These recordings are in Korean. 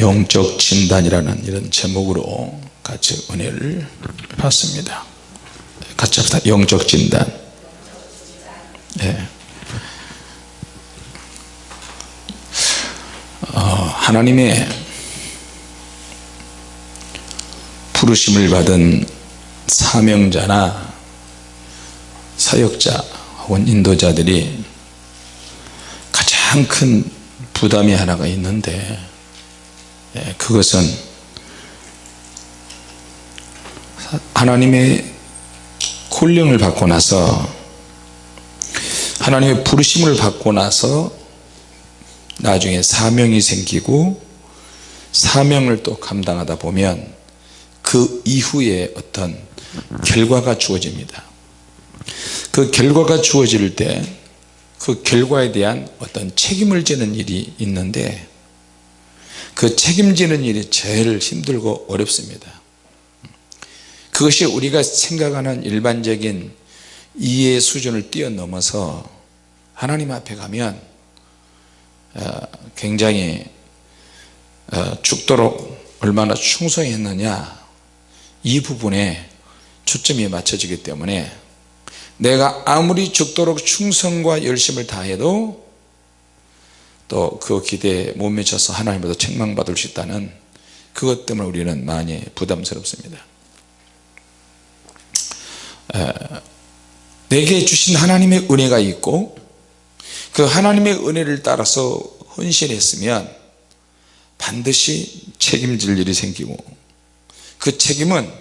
영적 진단이라는 이런 제목으로 같이 은혜를 받습니다. 같이 합시다. 영적 진단. 네. 어, 하나님의 부르심을 받은 사명자나 사역자 혹은 인도자들이 가장 큰 부담이 하나가 있는데 예, 그것은 하나님의 콜령을 받고 나서 하나님의 부르심을 받고 나서 나중에 사명이 생기고 사명을 또 감당하다 보면 그 이후에 어떤 결과가 주어집니다. 그 결과가 주어질 때 그 결과에 대한 어떤 책임을 지는 일이 있는데 그 책임지는 일이 제일 힘들고 어렵습니다. 그것이 우리가 생각하는 일반적인 이해 수준을 뛰어넘어서 하나님 앞에 가면 어, 굉장히 어, 죽도록 얼마나 충성했느냐 이 부분에 초점이 맞춰지기 때문에 내가 아무리 죽도록 충성과 열심을 다해도 또 그 기대에 못 미쳐서 하나님보다 책망받을 수 있다는 그것 때문에 우리는 많이 부담스럽습니다. 내게 주신 하나님의 은혜가 있고 그 하나님의 은혜를 따라서 헌신했으면 반드시 책임질 일이 생기고 그 책임은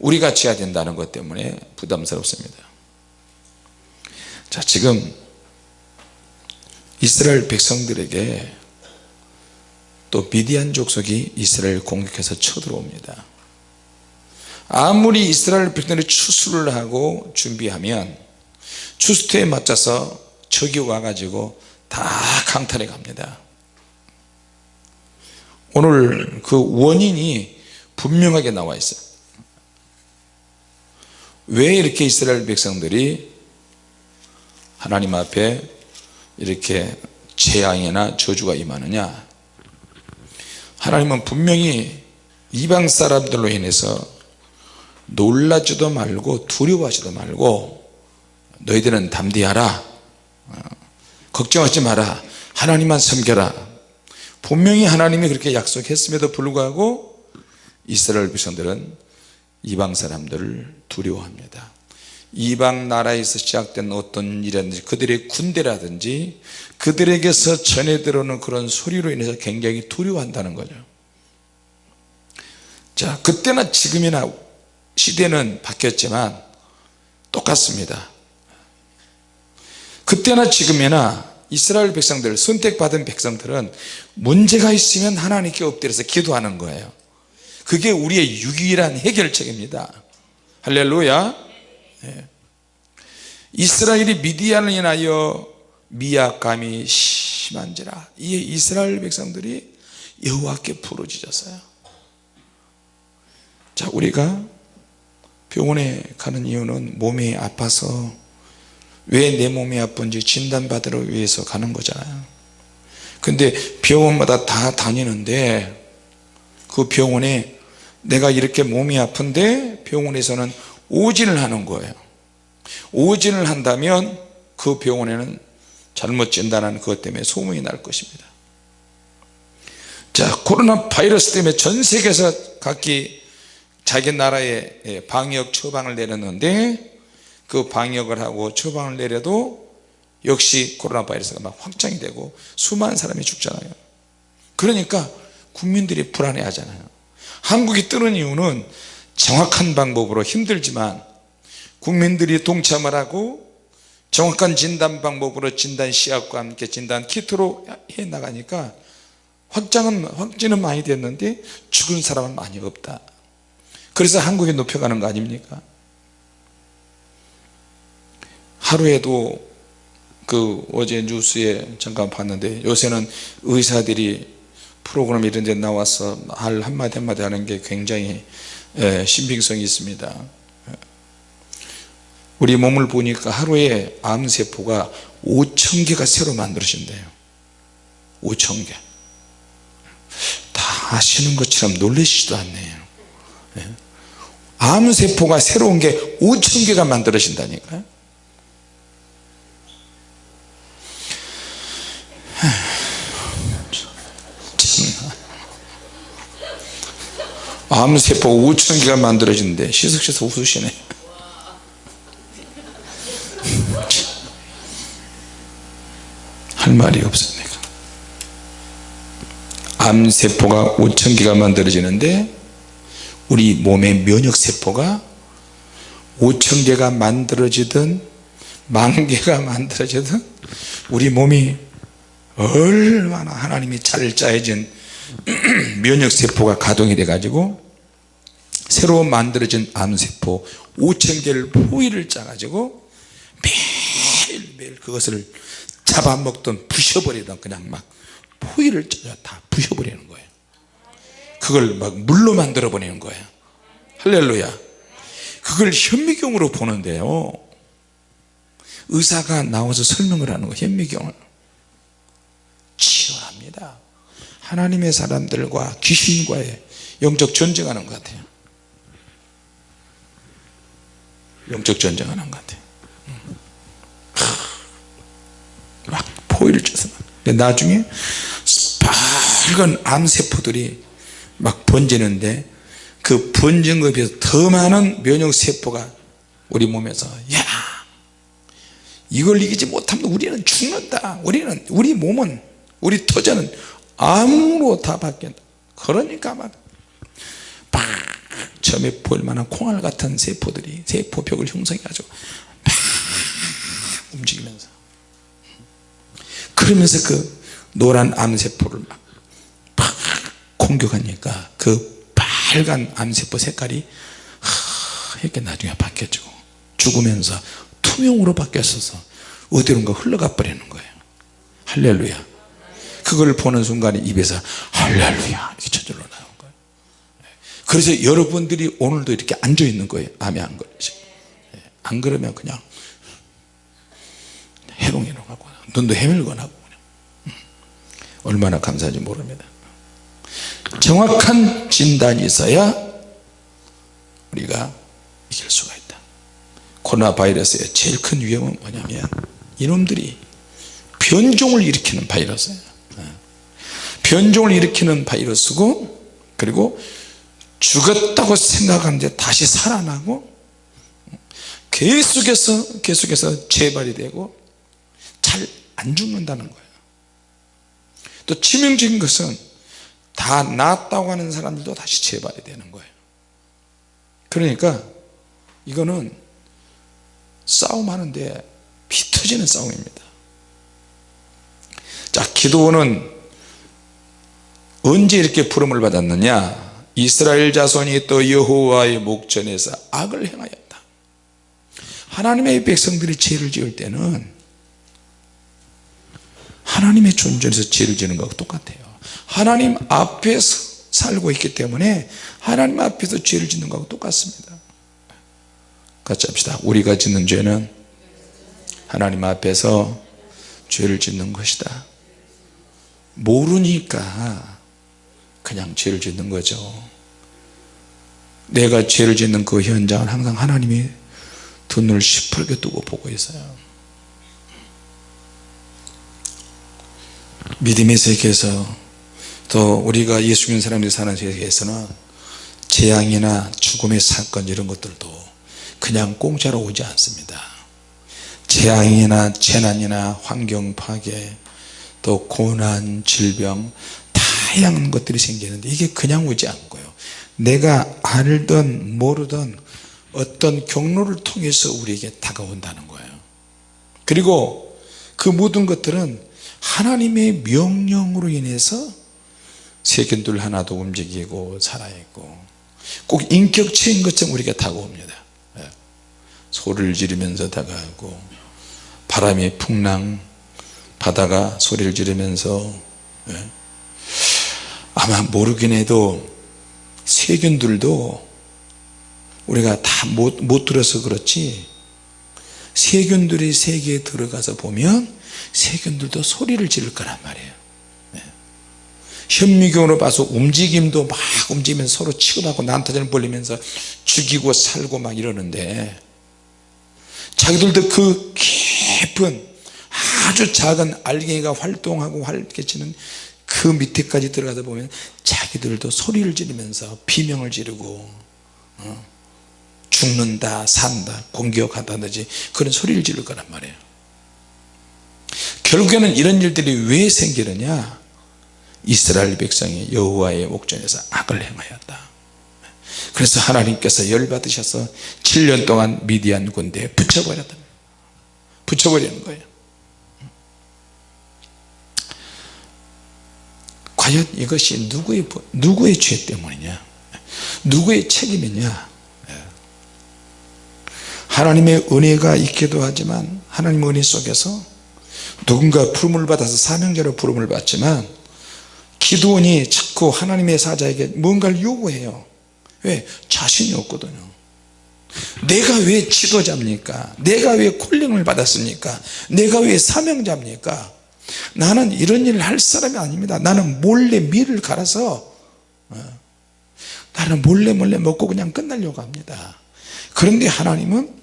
우리가 져야 된다는 것 때문에 부담스럽습니다. 자 지금 이스라엘 백성들에게 또 미디안 족속이 이스라엘 공격해서 쳐들어옵니다. 아무리 이스라엘 백성들이 추수를 하고 준비하면 추수토에 맞춰서 적이 와가지고 다 강탈해 갑니다. 오늘 그 원인이 분명하게 나와 있어요. 왜 이렇게 이스라엘 백성들이 하나님 앞에 이렇게 재앙이나 저주가 임하느냐? 하나님은 분명히 이방 사람들로 인해서 놀라지도 말고 두려워하지도 말고 너희들은 담대하라. 어, 걱정하지 마라. 하나님만 섬겨라. 분명히 하나님이 그렇게 약속했음에도 불구하고 이스라엘 백성들은 이방 사람들을 두려워합니다 이방 나라에서 시작된 어떤 일이라든지 그들의 군대라든지 그들에게서 전해 들어오는 그런 소리로 인해서 굉장히 두려워한다는 거죠. 자 그때나 지금이나 시대는 바뀌었지만 똑같습니다. 그때나 지금이나 이스라엘 백성들 선택받은 백성들은 문제가 있으면 하나님께 엎드려서 기도하는 거예요. 그게 우리의 유일한 해결책입니다. 할렐루야. 네. 이스라엘이 미디안을 인하여 미약감이 심한지라. 이 이스라엘 백성들이 여호와께 부르짖었어요. 자 우리가 병원에 가는 이유는 몸이 아파서 왜 내 몸이 아픈지 진단받으러 위해서 가는 거잖아요. 근데 병원마다 다 다니는데 그 병원에 내가 이렇게 몸이 아픈데 병원에서는 오진을 하는 거예요. 오진을 한다면 그 병원에는 잘못 진단하는 그것 때문에 소문이 날 것입니다. 자 코로나 바이러스 때문에 전 세계에서 각기 자기 나라에 예, 방역 처방을 내렸는데 그 방역을 하고 처방을 내려도 역시 코로나 바이러스가 막 확장이 되고 수많은 사람이 죽잖아요. 그러니까 국민들이 불안해 하잖아요. 한국이 뜨는 이유는 정확한 방법으로 힘들지만 국민들이 동참을 하고 정확한 진단 방법으로 진단 시약과 함께 진단 키트로 해 나가니까 확장은 확진은 많이 됐는데 죽은 사람은 많이 없다. 그래서 한국에 높여가는 거 아닙니까? 하루에도 그 어제 뉴스에 잠깐 봤는데 요새는 의사들이 프로그램 이런 데 나와서 할 한마디 한마디 하는 게 굉장히 예, 신빙성이 있습니다. 우리 몸을 보니까 하루에 암세포가 5천 개가 새로 만들어진대요. 5천 개. 아시는 것처럼 놀라시지도 않네요. 예. 암세포가 새로운 게 5천 개가 만들어진다니까요 암세포 5천 개가 만들어진대. 시석씨서 웃으시네. 할 말이 내가 암세포가 5천 개가 만들어지는데 우리 몸의 면역세포가 5천 개가 만들어지든 만 개가 만들어지든 우리 몸이 얼마나 하나님이 잘 짜여진 면역세포가 가동이 돼 가지고 새로 만들어진 암세포 5천 개를 포위를 짜 가지고 매일매일 그것을 잡아먹던 부셔버리던 그냥 막 포위를 짜서 다 부셔버리는 거예요. 그걸 막 물로 만들어 버리는 거예요. 할렐루야. 그걸 현미경으로 보는데요. 의사가 나와서 설명을 하는 거예요 현미경을. 치열합니다. 하나님의 사람들과 귀신과의 영적 전쟁하는 것 같아요 영적 전쟁하는 것 같아요 막 포위를 쳐서 나중에 빨간 암세포들이 막 번지는데 그 번진 것에 비해서 더 많은 면역세포가 우리 몸에서 야 이걸 이기지 못하면 우리는 죽는다. 우리는 우리 몸은 우리 토자는 암으로 다 바뀐다. 그러니까 막 처음에 보일 만한 콩알 같은 세포들이 세포벽을 형성해 가지고 막 움직이면서. 그러면서 그 노란 암세포를 막, 막 공격하니까 그 빨간 암세포 색깔이 이렇게 나중에 바뀌어지고 죽으면서 투명으로 바뀌었어서 어디론가 흘러가 버리는 거예요. 할렐루야. 그걸 보는 순간에 입에서 할렐루야. 이렇게 저절로 그래서 여러분들이 오늘도 이렇게 앉아 있는 거예요. 암에 안 걸리지. 안 그러면 그냥 해롱해롱 하고 눈도 해밀거나고 그냥. 얼마나 감사한지 모릅니다. 정확한 진단이 있어야 우리가 이길 수가 있다. 코로나 바이러스의 제일 큰 위험은 뭐냐면 이놈들이 변종을 일으키는 바이러스예요. 변종을 일으키는 바이러스고 그리고 죽었다고 생각하는데 다시 살아나고 계속해서 계속해서 재발이 되고 잘 안 죽는다는 거예요. 또 치명적인 것은 다 낫다고 하는 사람들도 다시 재발이 되는 거예요. 그러니까 이거는 싸움하는데 피 터지는 싸움입니다. 자 기도는 언제 이렇게 부름을 받았느냐 이스라엘 자손이 또 여호와의 목전에서 악을 행하였다. 하나님의 백성들이 죄를 지을 때는 하나님의 존재에서 죄를 지는 것과 똑같아요. 하나님 앞에서 살고 있기 때문에 하나님 앞에서 죄를 짓는 것과 똑같습니다. 같이 합시다. 우리가 짓는 죄는 하나님 앞에서 죄를 짓는 것이다. 모르니까 그냥 죄를 짓는 거죠 내가 죄를 짓는 그 현장을 항상 하나님이 두 눈을 시퍼렇게 뜨고 보고 있어요. 믿음의 세계에서 또 우리가 예수 믿는 사람들이 사는 세계에서는 재앙이나 죽음의 사건 이런 것들도 그냥 공짜로 오지 않습니다. 재앙이나 재난이나 환경 파괴 또 고난 질병 다양한 것들이 생기는데 이게 그냥 오지 않고요 내가 알던 모르던 어떤 경로를 통해서 우리에게 다가온다는 거예요 그리고 그 모든 것들은 하나님의 명령으로 인해서 세균들 하나도 움직이고 살아있고 꼭 인격체인 것처럼 우리가 다가옵니다 예. 소리를 지르면서 다가오고 바람이 풍랑 바다가 소리를 지르면서 예. 아마 모르긴 해도 세균들도 우리가 다 못 못 들어서 그렇지 세균들이 세계에 들어가서 보면 세균들도 소리를 지를 거란 말이에요 네. 현미경으로 봐서 움직임도 막 움직이면서 서로 취급하고 난타전을 벌리면서 죽이고 살고 막 이러는데 자기들도 그 깊은 아주 작은 알갱이가 활동하고 활개치는 그 밑에까지 들어가다 보면 자기들도 소리를 지르면서 비명을 지르고 어, 죽는다 산다 공격한다든지 그런 소리를 지를 거란 말이에요. 결국에는 이런 일들이 왜 생기느냐? 이스라엘 백성이 여호와의 목전에서 악을 행하였다. 그래서 하나님께서 열받으셔서 7년 동안 미디안 군대에 붙여버렸다. 붙여버리는 거예요 과연 이것이 누구의 누구의 죄 때문이냐 누구의 책임이냐 하나님의 은혜가 있기도 하지만 하나님의 은혜 속에서 누군가 부름을 받아서 사명자로 부름을 받지만 기도원이 자꾸 하나님의 사자에게 뭔가를 요구해요 왜? 자신이 없거든요 내가 왜 지도자입니까? 내가 왜 콜링을 받았습니까? 내가 왜 사명자입니까? 나는 이런 일을 할 사람이 아닙니다. 나는 몰래 밀을 갈아서 어, 나는 몰래 몰래 먹고 그냥 끝내려고 합니다. 그런데 하나님은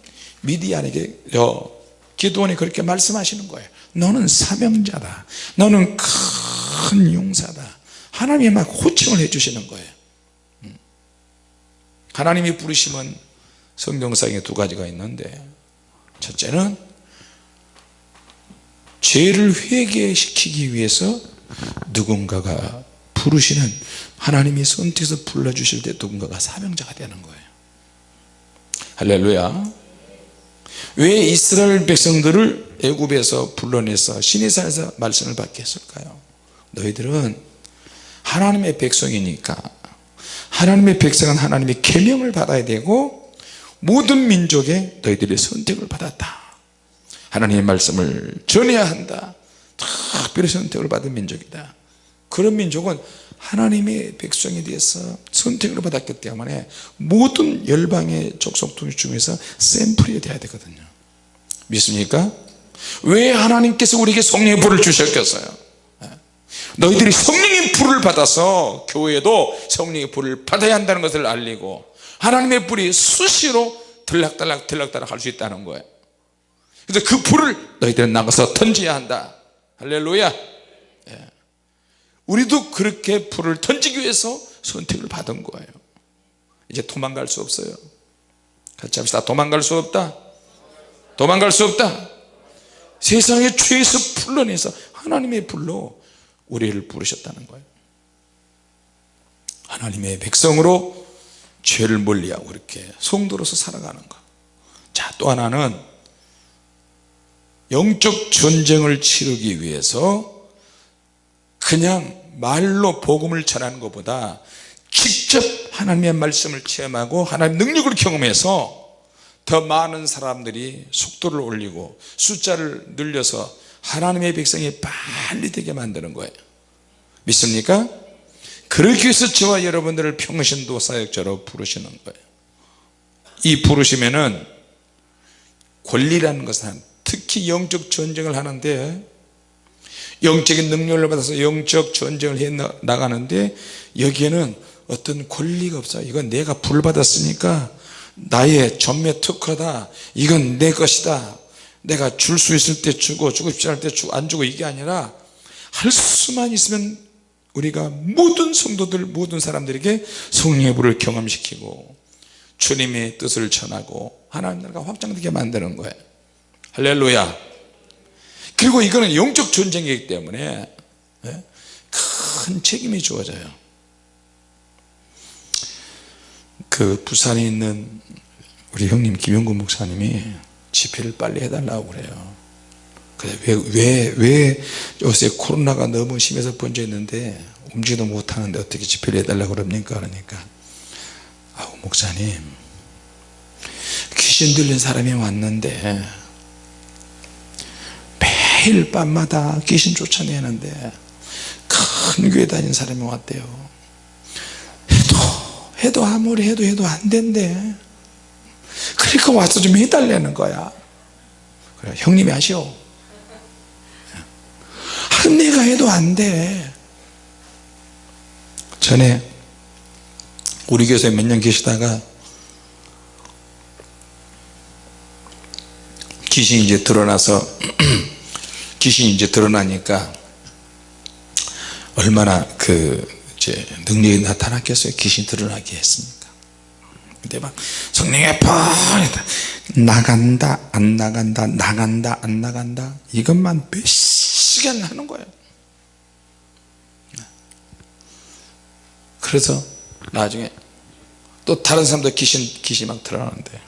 미디안에게 저 기도원이 그렇게 말씀하시는 거예요. 너는 사명자다. 너는 큰 용사다. 하나님이 막 호칭을 해 주시는 거예요. 음. 하나님이 부르심은 성경상에 두 가지가 있는데 첫째는 죄를 회개시키기 위해서 누군가가 부르시는 하나님이 선택해서 불러주실 때 누군가가 사명자가 되는 거예요. 할렐루야. 왜 이스라엘 백성들을 애굽에서 불러내서 시내산에서 말씀을 받게 했을까요? 너희들은 하나님의 백성이니까 하나님의 백성은 하나님의 계명을 받아야 되고 모든 민족에 너희들이 선택을 받았다 하나님의 말씀을 전해야 한다. 특별히 선택을 받은 민족이다. 그런 민족은 하나님의 백성에 대해서 선택을 받았기 때문에 모든 열방의 족속 중에서 샘플이 돼야 되거든요. 믿습니까? 왜 하나님께서 우리에게 성령의 불을 주셨겠어요? 너희들이 성령의 불을 받아서 교회도 성령의 불을 받아야 한다는 것을 알리고 하나님의 불이 수시로 들락달락 들락달락 할 수 있다는 거예요 그래서 그 불을 너희들은 나가서 던져야 한다. 할렐루야. 예. 우리도 그렇게 불을 던지기 위해서 선택을 받은 거예요. 이제 도망갈 수 없어요. 같이 합시다. 도망갈 수 없다. 도망갈 수 없다. 세상의 죄에서 풀러내서 하나님의 불로 우리를 부르셨다는 거예요. 하나님의 백성으로 죄를 멀리하고 이렇게 성도로서 살아가는 것자또 하나는 영적 전쟁을 치르기 위해서 그냥 말로 복음을 전하는 것보다 직접 하나님의 말씀을 체험하고 하나님의 능력을 경험해서 더 많은 사람들이 속도를 올리고 숫자를 늘려서 하나님의 백성이 빨리 되게 만드는 거예요 믿습니까? 그러기 위해서 저와 여러분들을 평신도 사역자로 부르시는 거예요 이 부르시면은 권리라는 것은 특히 영적 전쟁을 하는데 영적인 능력을 받아서 영적 전쟁을 해 나가는데 여기에는 어떤 권리가 없어요 이건 내가 불 받았으니까 나의 전매 특허다. 이건 내 것이다. 내가 줄 수 있을 때 주고 주고 싶지 않을 때 주고 안 주고 이게 아니라 할 수만 있으면 우리가 모든 성도들 모든 사람들에게 성령의 불을 경험시키고 주님의 뜻을 전하고 하나님 나라가 확장되게 만드는 거예요 할렐루야. 그리고 이거는 영적 전쟁이기 때문에 예, 큰 책임이 주어져요. 그 부산에 있는 우리 형님 김영근 목사님이 집회를 빨리 해달라고 그래요. 왜, 왜, 왜 요새 코로나가 너무 심해서 번져 있는데 움직이도 못하는데 어떻게 집회를 해달라고 그럽니까? 그러니까. 아우 목사님. 귀신 들린 사람이 왔는데 매일 밤마다 귀신 쫓아내는데 큰 교회 다니는 사람이 왔대요. 해도 해도 아무리 해도 해도 안 된대. 그러니까 와서 좀 해달라는 거야. 그래 형님이 하시오 한 내가 해도 안돼. 전에 우리 교회에 몇 년 계시다가 귀신이 이제 드러나서 귀신이 이제 드러나니까 얼마나 그 이제 능력이 나타났겠어요? 귀신이 드러나게 했습니까. 근데 막 성령의 펄 나간다 안 나간다 나간다 안 나간다. 이것만 몇 시간 하는 거예요. 그래서 나중에 또 다른 사람도 귀신 귀신 막 드러나는데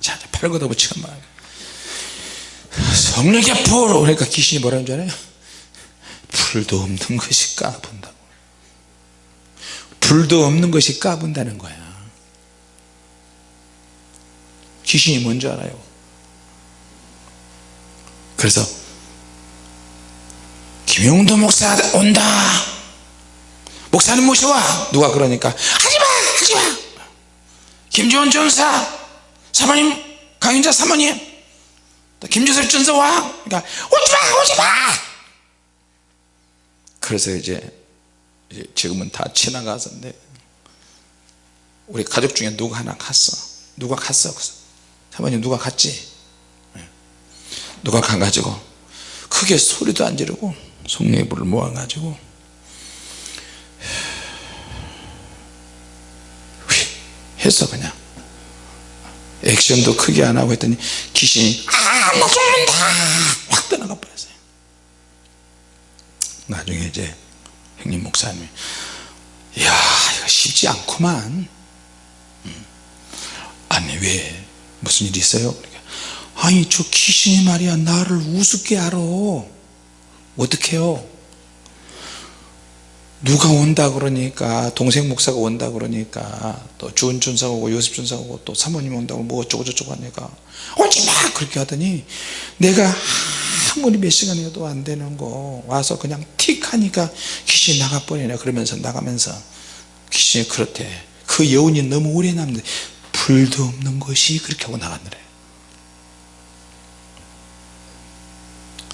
자팔 걷어붙이고 막 성령의 불! 그러니까 귀신이 뭐라는 줄 알아요? 불도 없는 것이 까분다고. 불도 없는 것이 까분다는 거야. 귀신이 뭔지 알아요? 그래서 김용도 목사 온다. 목사님 모셔와. 누가 그러니까 하지마 하지마. 김지원 전사 사모님 강윤자 사모님. 또 김주설 전사 와 그러니까 오지마 오지마! 그래서 이제, 지금은 다 지나가서인데 우리 가족 중에 누가 하나 갔어? 누가 갔어? 사모님 누가 갔지? 네. 누가 가가지고 크게 소리도 안 지르고 불을 모아가지고 했어 그냥 액션도 크게 안 하고 했더니 귀신이 아나 죽는다! 확 떠나가 버렸어요. 나중에 이제 형님 목사님이 이야 이거 쉽지 않구만. 음. 아니 왜 무슨 일 있어요? 그러니까, 아니 저 귀신이 말이야 나를 우습게 알아. 어떡해요 누가 온다 그러니까 동생 목사가 온다 그러니까 또 주은 준사가 오고 요셉 준사가 오고 또 사모님 온다고 뭐 어쩌고 저쩌고 하니까. 오지 마! 그렇게 하더니 내가 아무리 몇 시간이라도 안 되는 거 와서 그냥 틱 하니까 귀신이 나가버리네. 그러면서 나가면서 귀신이 그렇대. 그 여운이 너무 오래 남는데 불도 없는 것이 그렇게 하고 나갔느래.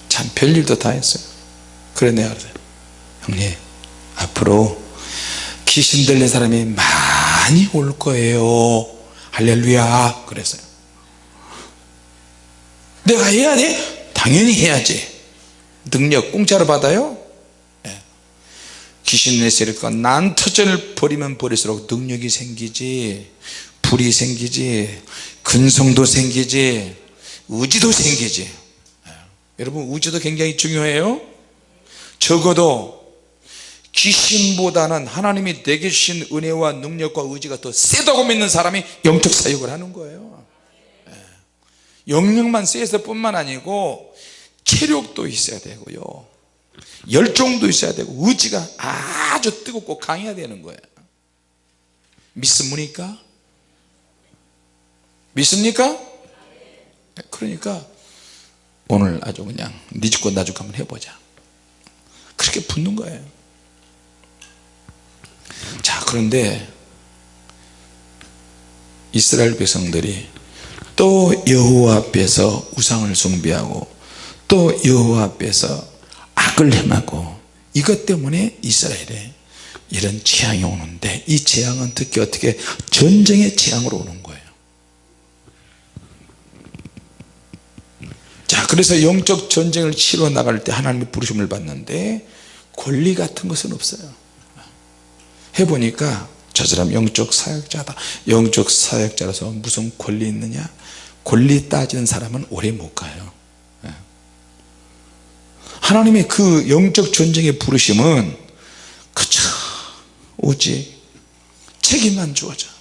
참 별일도 다 했어요. 그래 내가 그래 형님 앞으로 귀신 들린 사람이 많이 올 거예요 할렐루야 그랬어요 내가 해야 돼? 당연히 해야지 능력 공짜로 받아요? 네. 귀신 내세니까 난터전을 버리면 버릴수록 능력이 생기지 불이 생기지 근성도 생기지 의지도 생기지 네. 여러분 의지도 굉장히 중요해요 적어도 귀신보다는 하나님이 내게 주신 은혜와 능력과 의지가 더 세다고 믿는 사람이 영적 사역을 하는 거예요 예. 영역만 세서 뿐만 아니고 체력도 있어야 되고요 열정도 있어야 되고 의지가 아주 뜨겁고 강해야 되는 거예요 믿습니까? 믿습니까? 그러니까 오늘 아주 그냥 니 죽고 나 죽고 한번 해보자 그렇게 붙는 거예요 자 그런데 이스라엘 백성들이 또 여호와 앞에서 우상을 숭배하고 또 여호와 앞에서 악을 행하고 이것 때문에 이스라엘에 이런 재앙이 오는데 이 재앙은 특히 어떻게 전쟁의 재앙으로 오는 거예요. 자 그래서 영적 전쟁을 치러 나갈 때 하나님의 부르심을 받는데 권리 같은 것은 없어요 해보니까 저 사람 영적 사역자다. 영적 사역자라서 무슨 권리 있느냐? 권리 따지는 사람은 오래 못 가요. 예. 하나님의 그 영적 전쟁의 부르심은 그저 오직 책임만 주어져.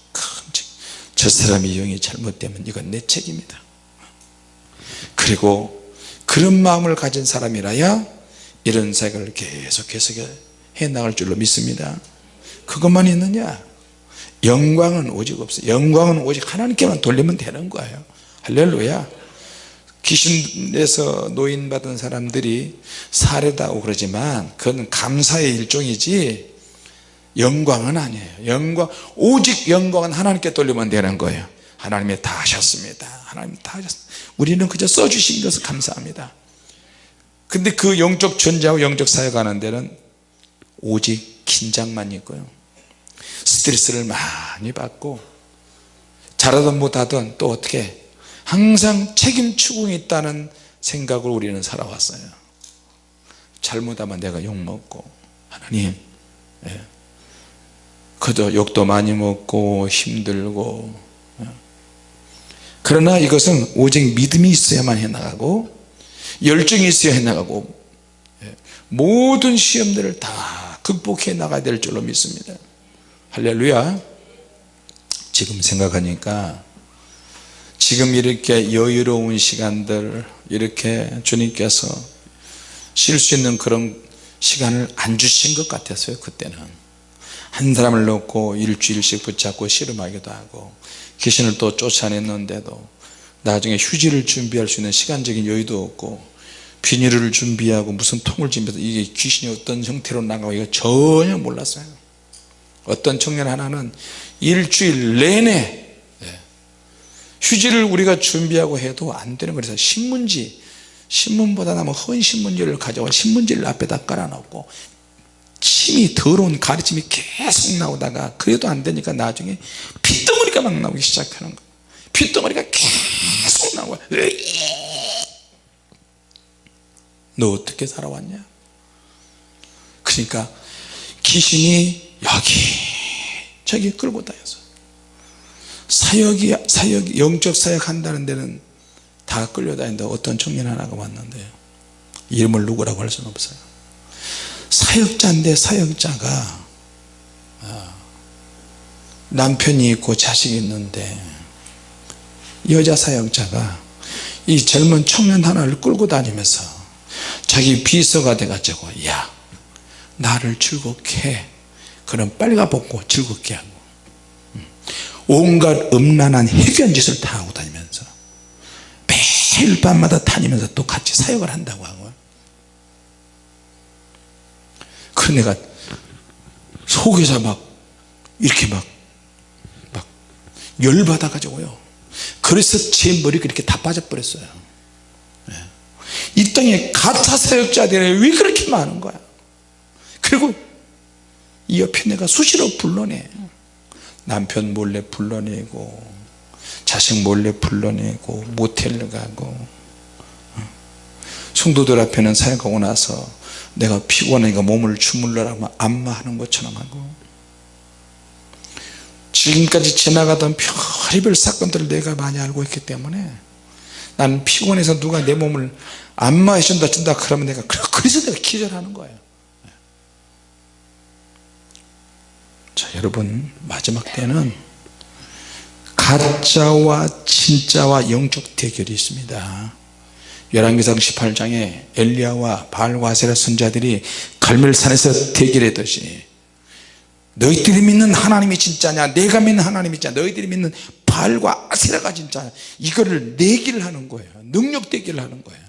저 사람의 영이 잘못되면 이건 내 책임이다. 그리고 그런 마음을 가진 사람이라야 이런 사역을 계속해서 해 나갈 줄로 믿습니다 그것만 있느냐? 영광은 오직 없어요 영광은 오직 하나님께만 돌리면 되는 거예요. 할렐루야. 귀신에서 노인받은 사람들이 사례다고 그러지만 그건 감사의 일종이지 영광은 아니에요. 영광 오직 영광은 하나님께 돌리면 되는 거예요. 하나님이 다 하셨습니다. 하나님 다 하셨습니다 우리는 그저 써주신 것을 감사합니다. 근데 그 영적 전자하고 영적 사역 하는 데는 오직 긴장만 있고요 스트레스를 많이 받고 잘하든 못하든 또 어떻게 항상 책임 추궁이 있다는 생각을 우리는 살아왔어요 잘못하면 내가 욕먹고 하나님 예. 그저 욕도 많이 먹고 힘들고 예. 그러나 이것은 오직 믿음이 있어야만 해나가고 열정이 있어야 해나가고 예. 모든 시험들을 다 극복해 나가야 될 줄로 믿습니다 할렐루야. 지금 생각하니까 지금 이렇게 여유로운 시간들 이렇게 주님께서 쉴 수 있는 그런 시간을 안 주신 것 같았어요 그때는. 한 사람을 놓고 일주일씩 붙잡고 씨름하기도 하고 귀신을 또 쫓아냈는데도 나중에 휴지를 준비할 수 있는 시간적인 여유도 없고 비닐을 준비하고 무슨 통을 준비해서 이게 귀신이 어떤 형태로 나가고 이거 전혀 몰랐어요 어떤 청년 하나는 일주일 내내 예, 휴지를 우리가 준비하고 해도 안 되는 거라서 신문지 신문보다 나면 헌 신문지를 가져와 신문지를 앞에다 깔아놓고 침이 더러운 가르침이 계속 나오다가 그래도 안 되니까 나중에 핏덩어리가 막 나오기 시작하는 거예요. 핏덩어리가 계속 나와 너 어떻게 살아왔냐? 그러니까 귀신이 여기 저기 끌고 다녀서. 사역이 사역 영적 사역 한다는 데는 다 끌려다닌다 어떤 청년 하나가 왔는데요 이름을 누구라고 할 수는 없어요. 사역자인데 사역자가 아, 남편이 있고 자식이 있는데 여자 사역자가 이 젊은 청년 하나를 끌고 다니면서 자기 비서가 돼가지고 야 나를 즐겁게 해 그럼 빨가 벗고 즐겁게 하고 음. 온갖 음란한 해괴한 짓을 다 하고 다니면서 매일 밤마다 다니면서 또 같이 사역을 한다고 하고 그 내가 속에서 막 이렇게 막, 막 열받아 가지고요. 그래서 제 머리가 이렇게 다 빠져버렸어요. 예. 이 땅에 가짜 사역자들이 왜 그렇게 많은 거야? 그리고 이 옆에 내가 수시로 불러내. 남편 몰래 불러내고 자식 몰래 불러내고 모텔을 가고 어. 성도들 앞에는 사역하고 나서 내가 피곤하니까 몸을 주물러라고 안마하는 것처럼 하고. 지금까지 지나가던 별의별 사건들을 내가 많이 알고 있기 때문에 나는 피곤해서 누가 내 몸을 안마해 준다 준다 그러면 내가 그래서 내가 기절하는 거예요 자 여러분 마지막 때는 가짜와 진짜와 영적 대결이 있습니다. 열왕기상 18장에 엘리야와 바알과 아세라 선자들이 갈멜산에서 대결했듯이 너희들이 믿는 하나님이 진짜냐 내가 믿는 하나님이 진짜 너희들이 믿는 바알과 아세라가 진짜냐 이거를 내기를 하는 거예요. 능력 대결을 하는 거예요.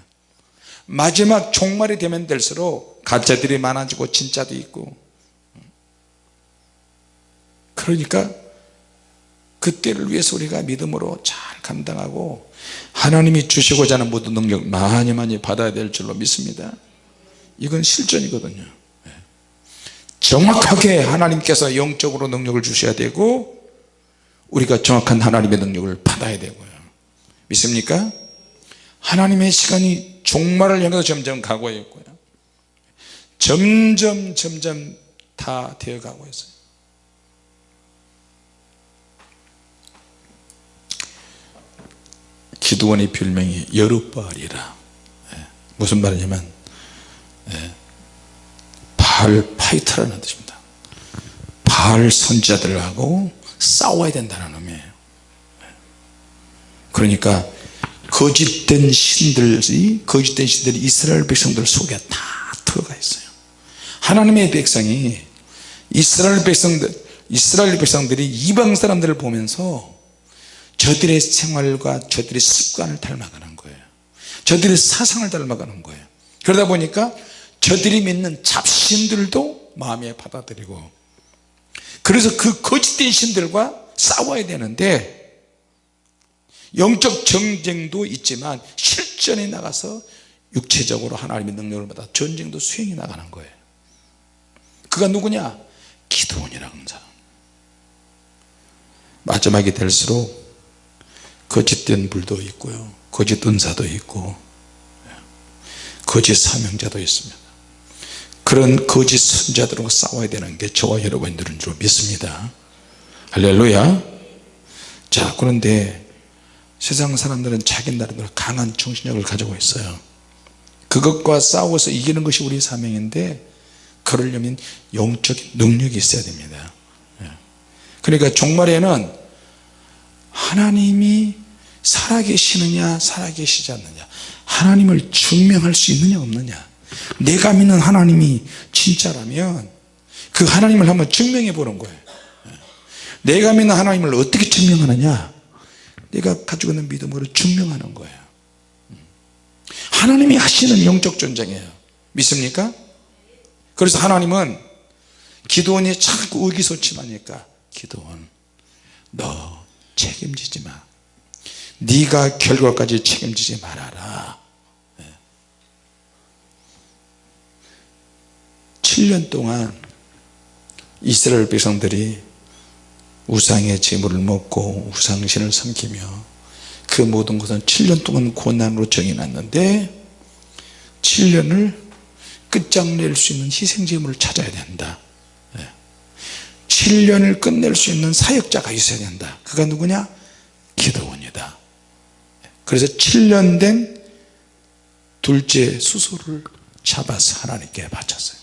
마지막 종말이 되면 될수록 가짜들이 많아지고 진짜도 있고 그러니까 그때를 위해서 우리가 믿음으로 잘 감당하고 하나님이 주시고자 하는 모든 능력 많이 많이 받아야 될 줄로 믿습니다. 이건 실전이거든요. 예. 정확하게 하나님께서 영적으로 능력을 주셔야 되고 우리가 정확한 하나님의 능력을 받아야 되고요. 믿습니까? 하나님의 시간이 종말을 향해서 점점 가고 있고요. 점점 점점 다 되어 가고 있어요 기도원의 별명이 여룻바알이라 예. 무슨 말이냐면 예. 바알 파이터라는 뜻입니다 바알 선지자들하고 싸워야 된다는 의미예요 예. 그러니까 거짓된 신들이 거짓된 신들이 이스라엘 백성들 속에 다 들어가 있어요 하나님의 백성이 이스라엘 백성들 이스라엘 백성들이 이방 사람들을 보면서 저들의 생활과 저들의 습관을 닮아가는 거예요. 저들의 사상을 닮아가는 거예요. 그러다 보니까 저들이 믿는 잡신들도 마음에 받아들이고 그래서 그 거짓된 신들과 싸워야 되는데 영적 정쟁도 있지만 실전에 나가서 육체적으로 하나님의 능력을 받아 전쟁도 수행해 나가는 거예요. 그가 누구냐? 기도원이라는 사람 마지막이 될수록 거짓된 불도 있고요. 거짓 은사도 있고 거짓 사명자도 있습니다. 그런 거짓 선자들과 싸워야 되는 게 저와 여러분들인 줄 믿습니다. 할렐루야. 자 그런데 세상 사람들은 자기 나름대로 강한 정신력을 가지고 있어요. 그것과 싸워서 이기는 것이 우리의 사명인데 그러려면 영적인 능력이 있어야 됩니다. 예. 그러니까 종말에는 하나님이 살아계시느냐 살아계시지 않느냐 하나님을 증명할 수 있느냐 없느냐 내가 믿는 하나님이 진짜라면 그 하나님을 한번 증명해 보는 거예요 예. 내가 믿는 하나님을 어떻게 증명하느냐 내가 가지고 있는 믿음으로 증명하는 거예요 음. 하나님이 하시는 영적 전쟁이에요 믿습니까? 그래서 하나님은 기도원이 자꾸 의기소침하니까 기도원 너 책임지지 마. 네가 결과까지 책임지지 말아라. 7년 동안 이스라엘 백성들이 우상의 재물을 먹고 우상신을 섬기며 그 모든 것은 7년 동안 고난으로 정해놨는데 7년을 끝장낼 수 있는 희생제물을 찾아야 된다 7년을 끝낼 수 있는 사역자가 있어야 된다. 그가 누구냐? 기도원이다. 그래서 7년 된 둘째 수소를 잡아서 하나님께 바쳤어요.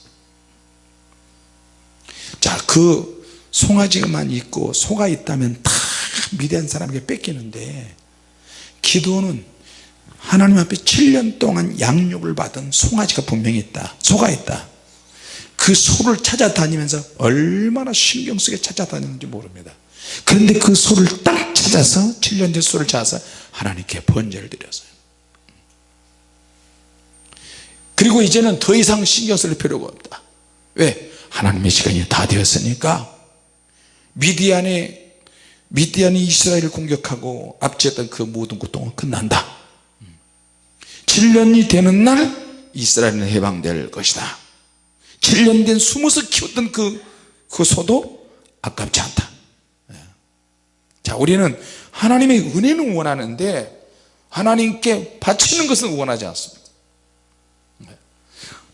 자그 송아지만 있고 소가 있다면 다 미대한 사람에게 뺏기는데 기도는 하나님 앞에 7년 동안 양육을 받은 송아지가 분명히 있다. 소가 있다 그 소를 찾아다니면서 얼마나 신경 쓰게 찾아다녔는지 모릅니다. 그런데 그 소를 딱 찾아서 7년 된 소를 찾아서 하나님께 번제를 드렸어요. 그리고 이제는 더 이상 신경 쓸 필요가 없다. 왜? 하나님의 시간이 다 되었으니까. 미디안에 미디안이 이스라엘을 공격하고 압제했던 그 모든 고통은 끝난다. 7년이 되는 날 이스라엘은 해방될 것이다 7년 된 숨어서 키웠던 그, 그 소도 아깝지 않다 예. 자 우리는 하나님의 은혜는 원하는데 하나님께 바치는 것은 원하지 않습니다 예.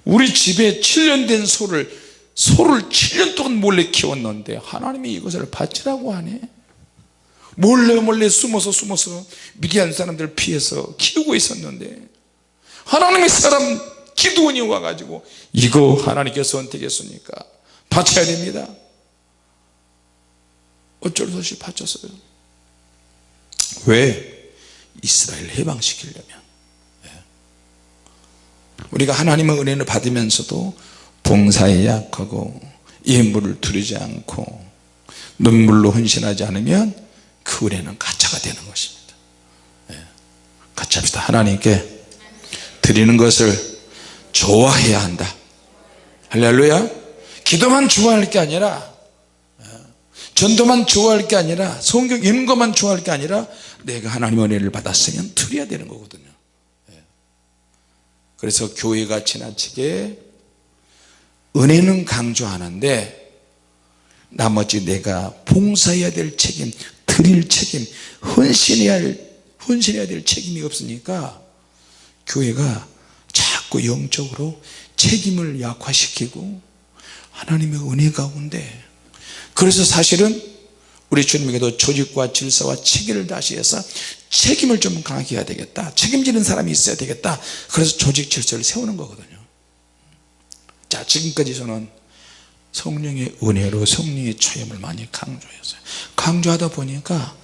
우리 집에 7년 된 소를 소를 7년 동안 몰래 키웠는데 하나님이 이것을 바치라고 하네 몰래 몰래 숨어서 숨어서 미디안 사람들 피해서 키우고 있었는데 하나님의 사람 기도원이 와가지고 이거 하나님께서 선택했으니까 바쳐야 됩니다 어쩔 수 없이 바쳤어요 왜? 이스라엘 해방시키려면 예. 우리가 하나님의 은혜를 받으면서도 봉사에 약하고 예물을 두르지 않고 눈물로 헌신하지 않으면 그 은혜는 가짜가 되는 것입니다 예. 가짜합시다 하나님께 드리는 것을 좋아해야 한다. 할렐루야. 기도만 좋아할 게 아니라 예, 전도만 좋아할 게 아니라 성경 것만 좋아할 게 아니라 내가 하나님의 은혜를 받았으면 드려야 되는 거거든요. 예. 그래서 교회가 지나치게 은혜는 강조하는데 나머지 내가 봉사해야 될 책임 드릴 책임 헌신해야 할 헌신해야 될 책임이 없으니까 교회가 자꾸 영적으로 책임을 약화시키고 하나님의 은혜 가운데 그래서 사실은 우리 주님에게도 조직과 질서와 체계를 다시 해서 책임을 좀 강하게 해야 되겠다. 책임지는 사람이 있어야 되겠다. 그래서 조직 질서를 세우는 거거든요. 자 지금까지 저는 성령의 은혜로 성령의 체험을 많이 강조했어요. 강조하다 보니까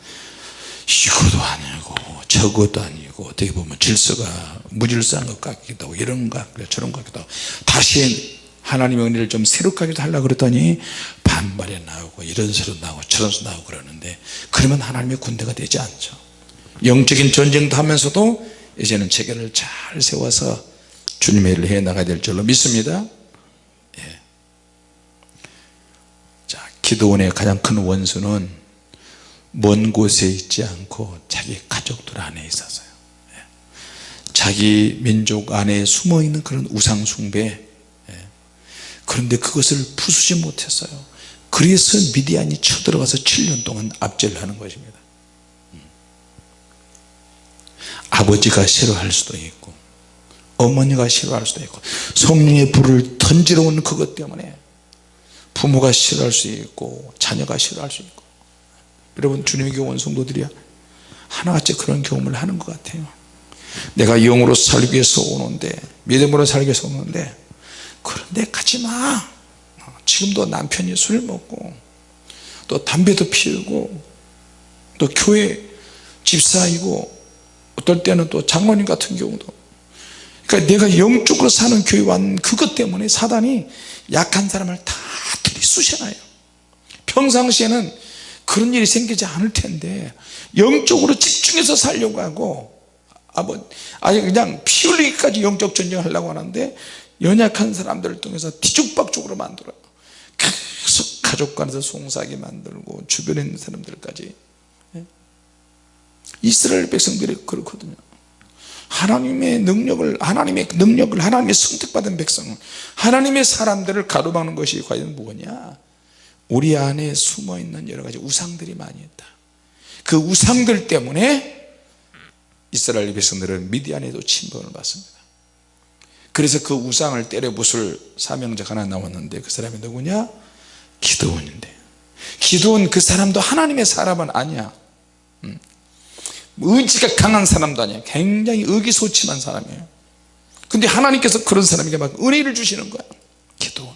이것도 아니고 저것도 아니고 어떻게 보면 질서가 무질서한 것 같기도 하고 이런 것 같기도 하고 저런 것 같기도 하고 다시 하나님의 은혜를 좀 새롭게 하려고 그랬더니 반발이 나오고 이런 소리 나오고 저런 소리 나오고 그러는데 그러면 하나님의 군대가 되지 않죠 영적인 전쟁도 하면서도 이제는 체계를 잘 세워서 주님의 일을 해 나가야 될 줄로 믿습니다 예. 자 기도원의 가장 큰 원수는 먼 곳에 있지 않고 자기 가족들 안에 있어서요 예. 자기 민족 안에 숨어있는 그런 우상숭배. 예. 그런데 그것을 부수지 못했어요. 그래서 미디안이 쳐들어가서 7년 동안 압제를 하는 것입니다. 아버지가 싫어할 수도 있고 어머니가 싫어할 수도 있고 성령의 불을 던지러 오는 그것 때문에 부모가 싫어할 수 있고 자녀가 싫어할 수 있고. 여러분 주님의 교원 성도들이야. 하나같이 그런 경험을 하는 것 같아요 내가 영으로 살기 위해서 오는데 믿음으로 살기 위해서 오는데 그런데 가지마. 지금도 남편이 술 먹고 또 담배도 피우고 또 교회 집사이고 어떨 때는 또 장로님 같은 경우도. 그러니까 내가 영적으로 사는 교회 왔는 그것 때문에 사단이 약한 사람을 다 들이쑤셔놔요. 평상시에는 그런 일이 생기지 않을 텐데 영적으로 집중해서 살려고 하고 아뭐 아니 그냥 피 흘리기까지 영적 전쟁을 하려고 하는데 연약한 사람들을 통해서 뒤죽박죽으로 만들어요. 계속 가족 간에서 송사하게 만들고 주변에 있는 사람들까지. 예? 이스라엘 백성들이 그렇거든요. 하나님의 능력을 하나님의 능력을 하나님의 선택받은 백성 하나님의 사람들을 가로막는 것이 과연 뭐냐? 우리 안에 숨어있는 여러가지 우상들이 많이 있다. 그 우상들 때문에 이스라엘 백성들은 미디안에도 침범을 받습니다. 그래서 그 우상을 때려 부술 사명자가 하나 나왔는데 그 사람이 누구냐? 기도원인데. 기도원 그 사람도 하나님의 사람은 아니야. 음. 의지가 강한 사람도 아니야. 굉장히 의기소침한 사람이에요. 근데 하나님께서 그런 사람에게 막 은혜를 주시는 거야. 기도원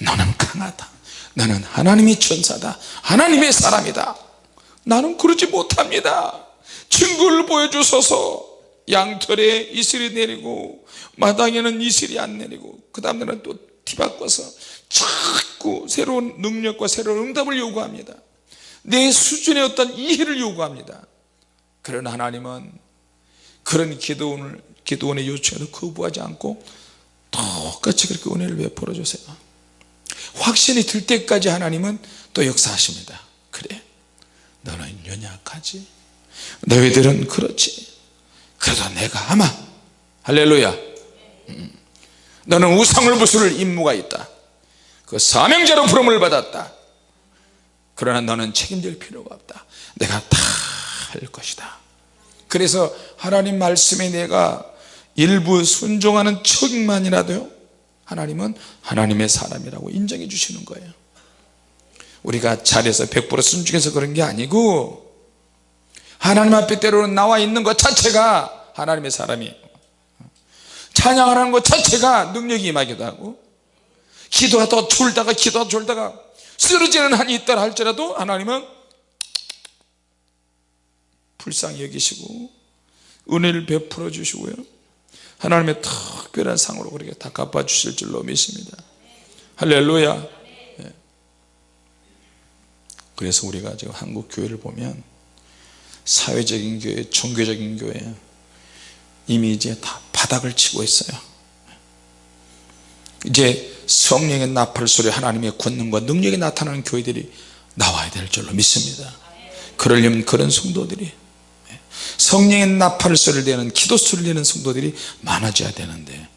너는 강하다. 나는 하나님의 천사다. 하나님의 사람이다. 나는 그러지 못합니다 증거를 보여주소서. 양털에 이슬이 내리고 마당에는 이슬이 안 내리고 그 다음에는 또 뒤바꿔서 자꾸 새로운 능력과 새로운 응답을 요구합니다. 내 수준의 어떤 이해를 요구합니다. 그러나 하나님은 그런 기도원을 기도원의 요청에도 거부하지 않고 똑같이 그렇게 은혜를 베풀어 주세요. 확신이 들 때까지 하나님은 또 역사하십니다. 그래 너는 연약하지 너희들은 그렇지. 그래도 내가 아마 할렐루야. 음. 너는 우상을 부술 임무가 있다. 그 사명자로 부름을 받았다. 그러나 너는 책임질 필요가 없다. 내가 다 할 것이다. 그래서 하나님 말씀에 내가 일부 순종하는 척만이라도요 하나님은 하나님의 사람이라고 인정해 주시는 거예요. 우리가 잘해서 100% 순종해서 그런 게 아니고 하나님 앞에 때로는 나와 있는 것 자체가 하나님의 사람이에요 찬양하는 것 자체가 능력이 임하기도 하고 기도하다 졸다가 기도하다 졸다가 쓰러지는 한이 있다 할지라도 하나님은 불쌍히 여기시고 은혜를 베풀어 주시고요. 하나님의 특별한 상으로 그렇게 다 갚아 주실 줄로 믿습니다. 할렐루야. 예. 그래서 우리가 지금 한국 교회를 보면 사회적인 교회 종교적인 교회. 이미 이제 다 바닥을 치고 있어요. 이제 성령의 나팔 소리 하나님의 권능과 능력이 나타나는 교회들이 나와야 될 줄로 믿습니다. 그러려면 그런 성도들이 성령의 나팔 소리를 내는 기도 소리를 내는 성도들이 많아져야 되는데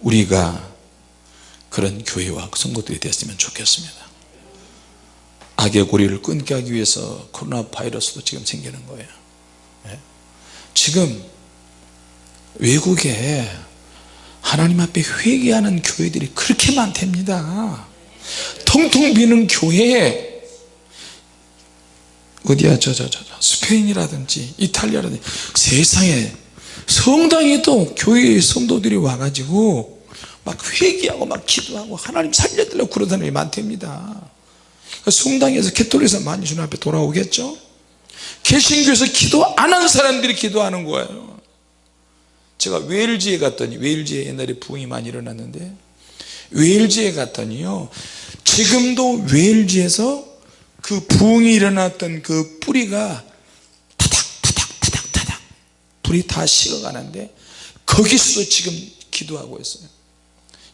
우리가 그런 교회와 성도들이 됐으면 좋겠습니다 악의 고리를 끊게 하기 위해서 코로나 바이러스도 지금 생기는 거예요. 지금 외국에 하나님 앞에 회개하는 교회들이 그렇게 많답니다. 통통 비는 교회에 어디야? 저 저 저 스페인이라든지 이탈리아라든지 세상에 성당에도 교회의 성도들이 와가지고 막 회개하고 막 기도하고 하나님 살려달라고 그러는 사람이 많답니다 성당에서 캐톨릭에서 많이 주님 앞에 돌아오겠죠? 개신교에서 기도 안 한 사람들이 기도하는 거예요. 제가 웨일즈에 갔더니 웨일즈에 옛날에 부흥이 많이 일어났는데 웨일즈에 갔더니요 지금도 웨일즈에서 그 부흥이 일어났던 그 뿌리가 타닥 타닥 타닥 타닥 불이 다 식어가는데 거기서도 지금 기도하고 있어요.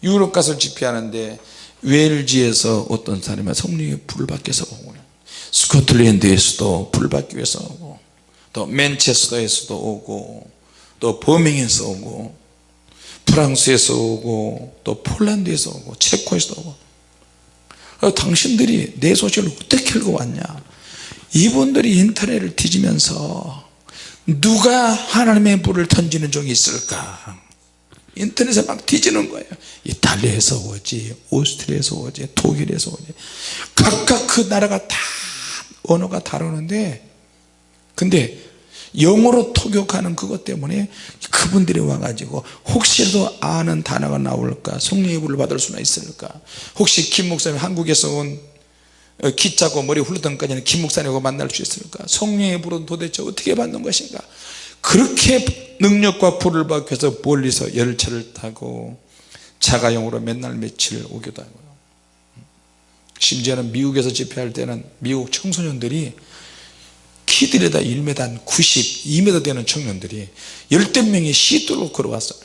유럽 가서 집회하는데 웨일즈에서 어떤 사람이 성령의 불을 받게서 오고 스코틀랜드에서도 불 받기 위해서 오고 또 맨체스터에서도 오고 또 버밍에서 오고 프랑스에서 오고 또 폴란드에서 오고 체코에서 오고. 어, 당신들이 내 소식을 어떻게 읽어왔냐? 이분들이 인터넷을 뒤지면서 누가 하나님의 불을 던지는 종이 있을까 인터넷에 막 뒤지는 거예요. 이탈리아에서 오지 오스트리아에서 오지 독일에서 오지. 각각 그 나라가 다 언어가 다르는데 근데 영어로 통역하는 그것 때문에 그분들이 와가지고 혹시라도 아는 단어가 나올까 성령의 불을 받을 수나 있을까? 혹시 김 목사님 한국에서 온 어, 기짜고 머리 훌러덩까지는 김 목사님하고 만날 수 있을까? 성령의 불은 도대체 어떻게 받는 것인가 그렇게 능력과 불을 위해서 멀리서 열차를 타고 자가용으로 맨날 며칠 오기도 하고요. 심지어는 미국에서 집회할 때는 미국 청소년들이 키들에다 1m 한 90, 2m 되는 청년들이 열댓 명이 시도로 걸어왔어요.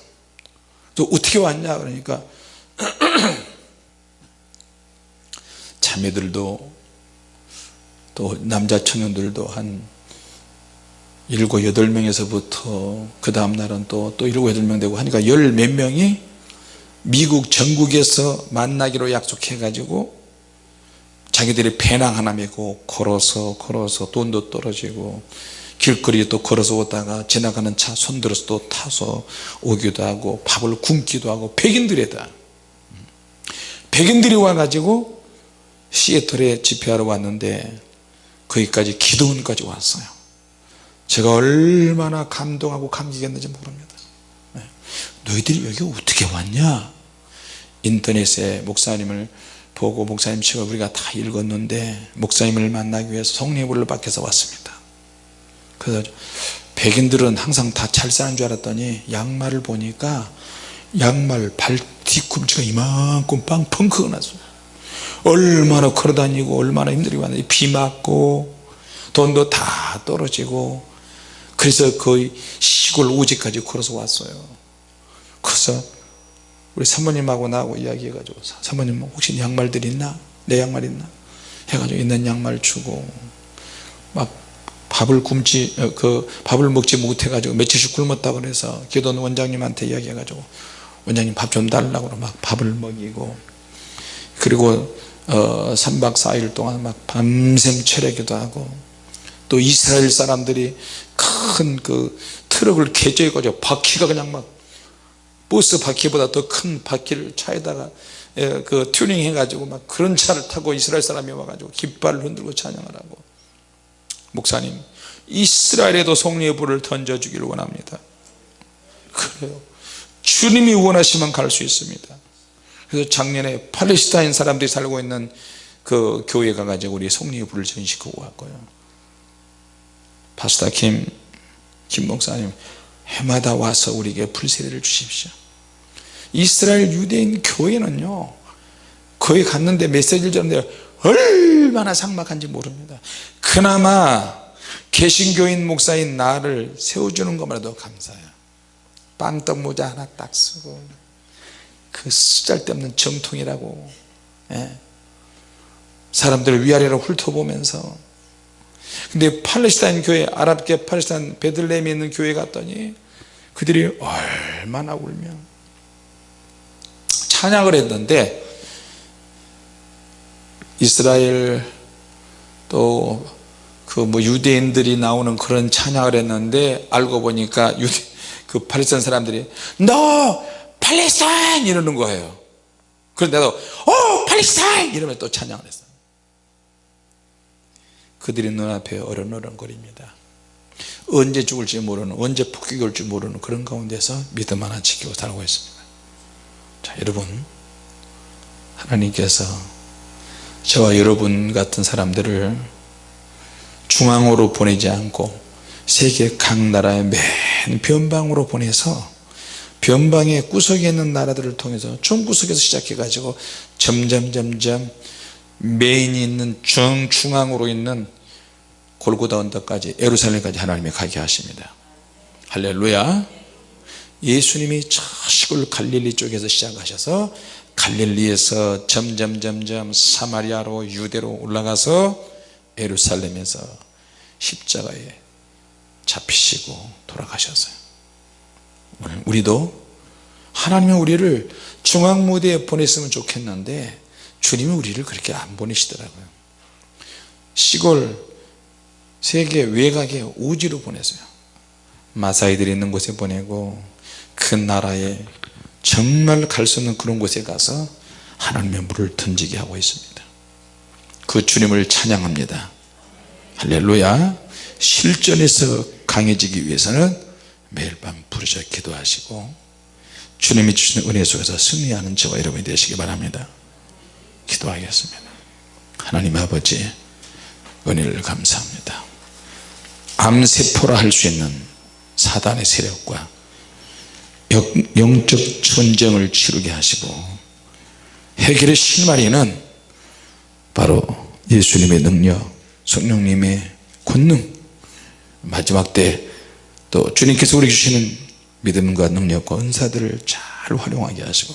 또 어떻게 왔냐 그러니까 자매들도 또 남자 청년들도 한 일곱 여덟 명에서부터 그 다음날은 또, 또 일곱 여덟 명 되고 하니까 열 몇 명이 미국 전국에서 만나기로 약속해 가지고 자기들이 배낭 하나 메고 걸어서 걸어서 돈도 떨어지고 길거리에 또 걸어서 오다가 지나가는 차 손들어서 또 타서 오기도 하고 밥을 굶기도 하고 백인들에다. 백인들이 와가지고 시애틀에 집회하러 왔는데 거기까지 기도원까지 왔어요 제가 얼마나 감동하고 감격했는지 모릅니다. 네. 너희들이 여기 어떻게 왔냐? 인터넷에 목사님을 보고 목사님 책을 우리가 다 읽었는데 목사님을 만나기 위해서 성령의 불을 받게서 왔습니다. 그래서 백인들은 항상 다 잘 사는 줄 알았더니 양말을 보니까 양말 발 뒤꿈치가 이만큼 빵 펑크가 났어요. 얼마나 걸어다니고 얼마나 힘들게 왔는지 비 맞고 돈도 다 떨어지고 그래서 거의 시골 오지까지 걸어서 왔어요. 그래서 우리 사모님하고 나하고 이야기해 가지고 사모님 혹시 양말들 있나? 내 양말 있나? 해가지고 있는 양말 주고 막 밥을 굶지 어, 그 밥을 먹지 못해 가지고 며칠씩 굶었다 그래서 기도원 원장님한테 이야기해 가지고 원장님 밥 좀 달라고 막 밥을 먹이고 그리고 어 3박 4일 동안 막 밤샘 철회기도 하고 또 이스라엘 사람들이 큰 그 트럭을 개조해 가지고 바퀴가 그냥 막 버스 바퀴보다 더 큰 바퀴를 차에다가 예, 그 튜닝 해가지고 막 그런 차를 타고 이스라엘 사람이 와가지고 깃발을 흔들고 찬양을 하고. 목사님 이스라엘에도 성령의 불을 던져주기를 원합니다. 그래요. 주님이 원하시면 갈 수 있습니다. 그래서 작년에 팔레스타인 사람들이 살고 있는 그 교회 가가지고 우리 성령의 불을 전시키고 왔고요 파스타 김, 김 목사님 해마다 와서 우리에게 불세례를 주십시오. 이스라엘 유대인 교회는요 거기 갔는데 메시지를 전하는데 얼마나 삭막한지 모릅니다. 그나마 개신교인 목사인 나를 세워주는 것만해도 감사해요. 빵떡 모자 하나 딱 쓰고 그 쓰잘데없는 정통이라고 예. 사람들을 위아래로 훑어보면서 근데 팔레스타인 교회 아랍계 팔레스타인 베들레헴에 있는 교회 갔더니 그들이 얼마나 울면 찬양을 했는데 이스라엘 또 그 뭐 유대인들이 나오는 그런 찬양을 했는데 알고 보니까 유대 그 팔레스타인 사람들이 너 팔레스타인 이러는 거예요. 그런데도 오 팔레스타인! 이러면 또 찬양을 했어요 그들의 눈앞에 어른어른거립니다. 언제 죽을지 모르는 언제 폭격이 올지 모르는 그런 가운데서 믿음 하나 지키고 살고 있습니다. 자 여러분 하나님께서 저와 여러분 같은 사람들을 중앙으로 보내지 않고 세계 각 나라의 맨 변방으로 보내서 변방의 구석에 있는 나라들을 통해서 중구석에서 시작해 가지고 점점 점점 메인이 있는 정중앙으로 있는 골고다 언덕까지 에루살렘까지 하나님이 가게 하십니다. 할렐루야. 예수님이 저 시골 갈릴리 쪽에서 시작하셔서 갈릴리에서 점점 점점 사마리아로 유대로 올라가서 에루살렘에서 십자가에 잡히시고 돌아가셨어요. 우리도 하나님이 우리를 중앙무대에 보냈으면 좋겠는데 주님은 우리를 그렇게 안 보내시더라고요. 시골 세계 외곽의 우지로 보내세요. 마사이들이 있는 곳에 보내고 그 나라에 정말 갈 수 없는 그런 곳에 가서 하나님의 물을 던지게 하고 있습니다. 그 주님을 찬양합니다. 할렐루야. 실전에서 강해지기 위해서는 매일 밤 부르짖어 기도하시고 주님이 주시는 은혜 속에서 승리하는 저와 여러분이 되시기 바랍니다. 기도하겠습니다. 하나님 아버지 은혜를 감사합니다 암세포라 할 수 있는 사단의 세력과 영- 영적 전쟁을 치르게 하시고 해결의 실마리는 바로 예수님의 능력 성령님의 권능 마지막 때 또 주님께서 우리 주시는 믿음과 능력과 은사들을 잘 활용하게 하시고